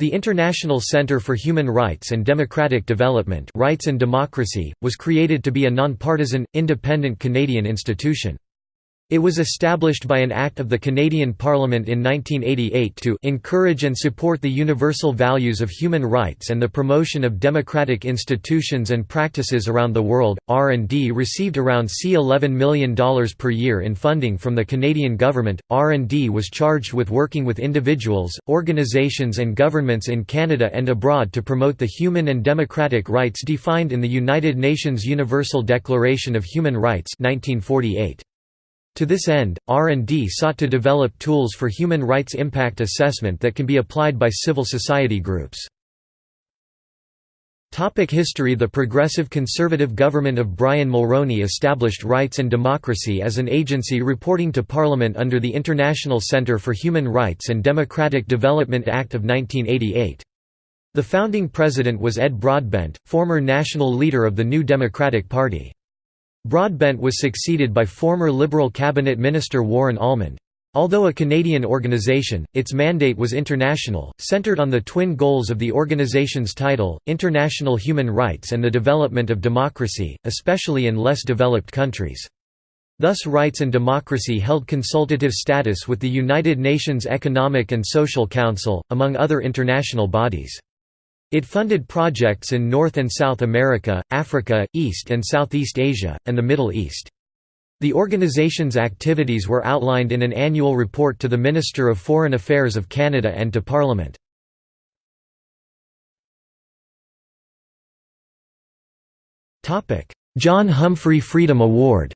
The International Center for Human Rights and Democratic Development Rights and Democracy, was created to be a nonpartisan, independent Canadian institution. It was established by an Act of the Canadian Parliament in 1988 to encourage and support the universal values of human rights and the promotion of democratic institutions and practices around the world. R&D received around C$11 million per year in funding from the Canadian government. R&D was charged with working with individuals, organizations and governments in Canada and abroad to promote the human and democratic rights defined in the United Nations Universal Declaration of Human Rights 1948. To this end, R&D sought to develop tools for human rights impact assessment that can be applied by civil society groups. Topic history The Progressive Conservative government of Brian Mulroney established Rights and Democracy as an agency reporting to Parliament under the International Centre for Human Rights and Democratic Development Act of 1988. The founding president was Ed Broadbent, former national leader of the New Democratic Party. Broadbent was succeeded by former Liberal cabinet minister Warren Allmand. Although a Canadian organization, its mandate was international, centered on the twin goals of the organization's title, international human rights and the development of democracy, especially in less developed countries. Thus Rights and Democracy held consultative status with the United Nations Economic and Social Council, among other international bodies. It funded projects in North and South America, Africa, East and Southeast Asia, and the Middle East. The organization's activities were outlined in an annual report to the Minister of Foreign Affairs of Canada and to Parliament. John Humphrey Freedom Award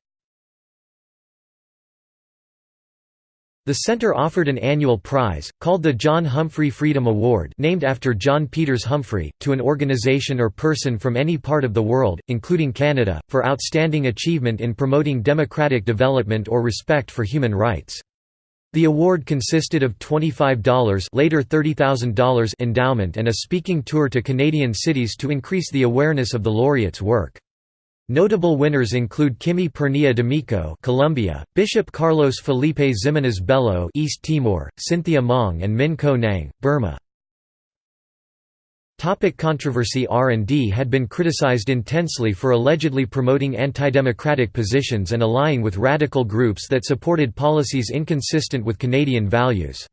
The center offered an annual prize, called the John Humphrey Freedom Award named after John Peters Humphrey, to an organization or person from any part of the world, including Canada, for outstanding achievement in promoting democratic development or respect for human rights. The award consisted of $25 later $30,000 endowment and a speaking tour to Canadian cities to increase the awareness of the laureate's work. Notable winners include Kimy Pernía Domicó, Colombia; Bishop Carlos Felipe Ximenes Bello, East Timor; Cynthia Maung and Min Ko Naing, Burma. Topic controversy R&D had been criticized intensely for allegedly promoting anti-democratic positions and allying with radical groups that supported policies inconsistent with Canadian values.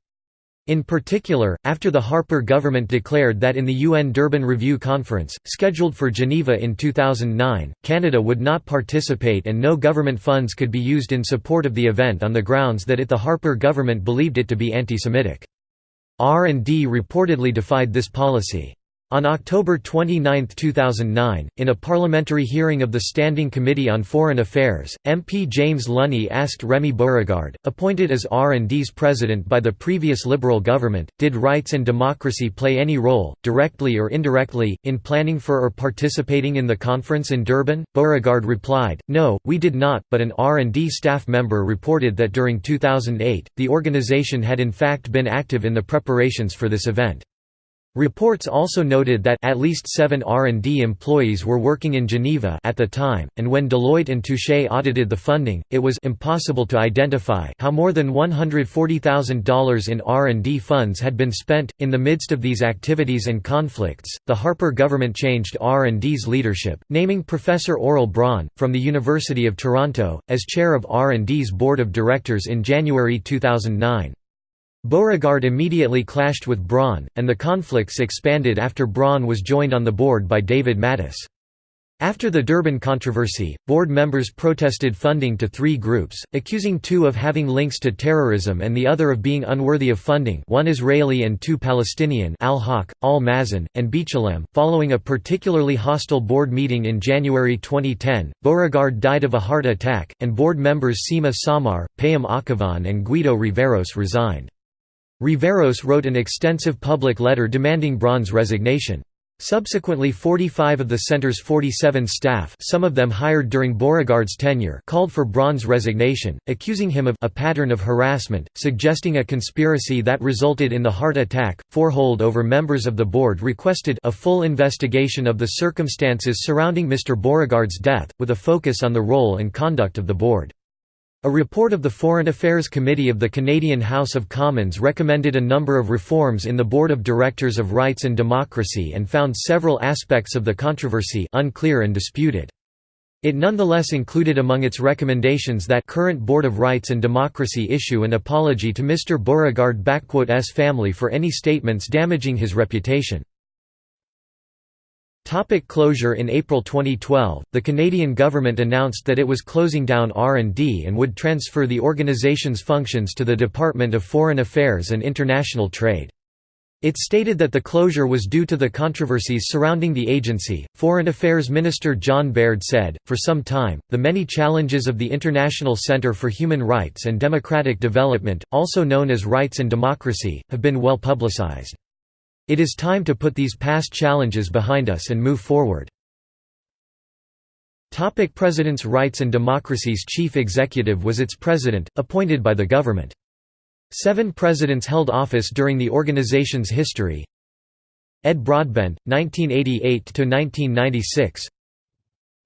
In particular, after the Harper government declared that in the UN Durban Review Conference, scheduled for Geneva in 2009, Canada would not participate and no government funds could be used in support of the event on the grounds that it the Harper government believed it to be anti-Semitic. R&D reportedly defied this policy. On October 29, 2009, in a parliamentary hearing of the Standing Committee on Foreign Affairs, MP James Lunney asked Remy Beauregard, appointed as R&D's president by the previous Liberal government, did rights and democracy play any role, directly or indirectly, in planning for or participating in the conference in Durban? Beauregard replied, no, we did not, but an R&D staff member reported that during 2008, the organization had in fact been active in the preparations for this event. Reports also noted that at least seven R&D employees were working in Geneva at the time, and when Deloitte and Touche audited the funding, it was impossible to identify how more than $140,000 in R&D funds had been spent. In the midst of these activities and conflicts, the Harper government changed R&D's leadership, naming Professor Aurel Braun, from the University of Toronto, as chair of R&D's board of directors in January 2009. Beauregard immediately clashed with Braun, and the conflicts expanded after Braun was joined on the board by David Matas. After the Durban controversy, board members protested funding to three groups, accusing two of having links to terrorism and the other of being unworthy of funding one Israeli and two Palestinian Al-Haq, Al-Mezan, and B'Tselem. Following a particularly hostile board meeting in January 2010, Beauregard died of a heart attack, and board members Sima Samar, Payam Akhavan and Guido Riveros resigned. Riveros wrote an extensive public letter demanding Braun's resignation. Subsequently 45 of the center's 47 staff some of them hired during Beauregard's tenure called for Braun's resignation, accusing him of a pattern of harassment, suggesting a conspiracy that resulted in the heart attack. Four holdover members of the board requested a full investigation of the circumstances surrounding Mr. Beauregard's death, with a focus on the role and conduct of the board. A report of the Foreign Affairs Committee of the Canadian House of Commons recommended a number of reforms in the Board of Directors of Rights and Democracy and found several aspects of the controversy unclear and disputed. It nonetheless included among its recommendations that current Board of Rights and Democracy issue an apology to Mr Beauregard's family for any statements damaging his reputation. Topic closure In April 2012, the Canadian government announced that it was closing down R&D and would transfer the organization's functions to the Department of Foreign Affairs and International Trade. It stated that the closure was due to the controversies surrounding the agency. Foreign Affairs Minister John Baird said, For some time, the many challenges of the International Center for Human Rights and Democratic Development, also known as Rights and Democracy, have been well publicized. It is time to put these past challenges behind us and move forward. Topic President's Rights and Democracy's chief executive was its president, appointed by the government. Seven presidents held office during the organization's history Ed Broadbent, 1988–1996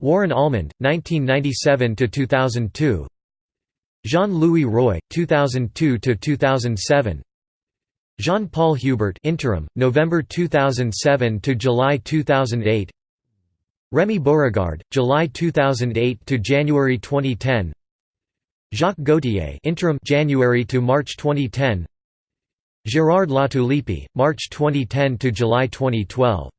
Warren Allmand, 1997–2002 Jean-Louis Roy, 2002–2007 Jean-Paul Hubert interim, November 2007 to July 2008 Remy Beauregard, July 2008 to January 2010 Jacques Gauthier interim January to March 2010 Gérard Latulippe, March 2010 to July 2012